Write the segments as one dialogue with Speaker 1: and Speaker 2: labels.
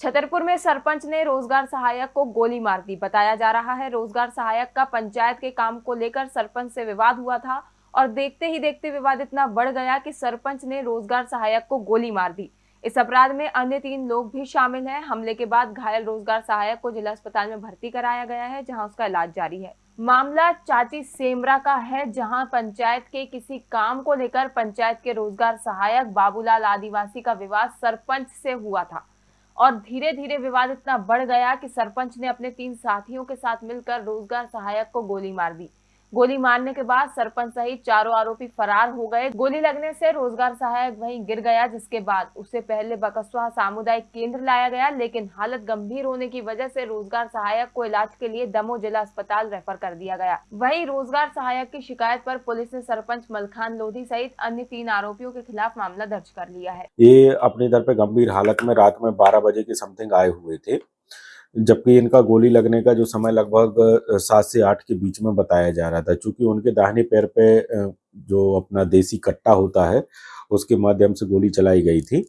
Speaker 1: छतरपुर में सरपंच ने रोज़गार सहायक को गोली मार दी। बताया जा रहा है, रोज़गार सहायक का पंचायत के काम को लेकर सरपंच से विवाद हुआ था और देखते ही देखते विवाद इतना बढ़ गया कि सरपंच ने रोज़गार सहायक को गोली मार दी। इस अपराध में अन्य तीन लोग भी शामिल हैं। हमले के बाद घायल रोज़गार सहायक को जिला अस्पताल में भर्ती कराया गया है, जहाँ उसका इलाज जारी है। मामला चाची सेमरा का है, जहाँ पंचायत के किसी काम को लेकर पंचायत के रोज़गार सहायक बाबूलाल आदिवासी का विवाद सरपंच से हुआ था। और धीरे धीरे विवाद इतना बढ़ गया कि सरपंच ने अपने तीन साथियों के साथ मिलकर रोज़गार सहायक को गोली मार दी। गोली मारने के बाद सरपंच सहित चारों आरोपी फरार हो गए। गोली लगने से रोज़गार सहायक वहीं गिर गया, जिसके बाद उसे पहले बकसवा सामुदायिक केंद्र लाया गया, लेकिन हालत गंभीर होने की वजह से रोज़गार सहायक को इलाज के लिए दमो जिला अस्पताल रेफर कर दिया गया। वहीं रोज़गार सहायक की शिकायत पर पुलिस ने सरपंच मलखान लोधी सहित अन्य तीन आरोपियों के खिलाफ मामला दर्ज कर लिया है।
Speaker 2: ये अपने दर पे गंभीर हालत में रात में 12 बजे के समथिंग आए हुए थे। जबकि इनका गोली लगने का जो समय लगभग सात से आठ के बीच में बताया जा रहा था। क्योंकि उनके दाहिने पैर पे जो अपना देसी कट्टा होता है, उसके माध्यम से गोली चलाई गई थी।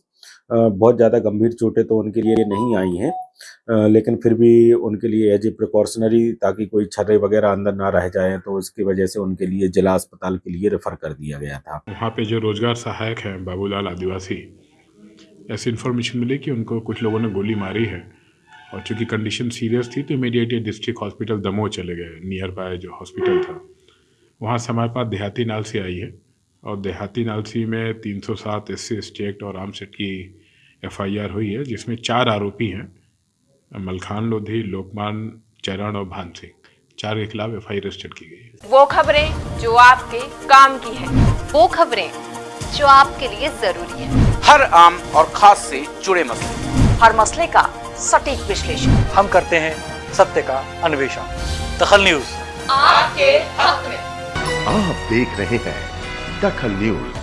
Speaker 2: बहुत ज़्यादा गंभीर चोटें तो उनके लिए नहीं आई हैं लेकिन फिर भी उनके लिए एज ए प्रिकॉशनरी ताकि कोई छर्रे वगैरह अंदर ना रह जाए तो इसकी वजह से उनके लिए जिला अस्पताल के लिए रेफर कर दिया गया था।
Speaker 3: वहाँ पे जो रोज़गार सहायक हैं बाबूलाल आदिवासी, ऐसी इन्फॉर्मेशन मिली कि उनको कुछ लोगों ने गोली मारी है? और चूँकि कंडीशन सीरियस थी तो इमीडिएटली डिस्ट्रिक्ट हॉस्पिटल दमोह चले गए नियर बाय जो हॉस्पिटल था। वहाँ से हमारे पास देहाती नालसी आई है और देहाती नालसी में 307 एस सी एक्ट और आर्म सेट की एफआईआर हुई है जिसमें चार आरोपी हैं मलखान लोधी लोकमान चरण और भान सिंह। चार के खिलाफ एफ़ आई रजिस्टर्ड की गई है।
Speaker 1: वो खबरें जो आपके काम की है
Speaker 4: वो खबरें जो आपके लिए ज़रूरी है।
Speaker 5: हर आम और खास से जुड़े मसले।
Speaker 4: हर मसले का सटीक विश्लेषण।
Speaker 6: हम करते हैं सत्य का अन्वेषण। दखल न्यूज़।
Speaker 4: आपके हक में।
Speaker 7: आप देख रहे हैं दखल न्यूज़।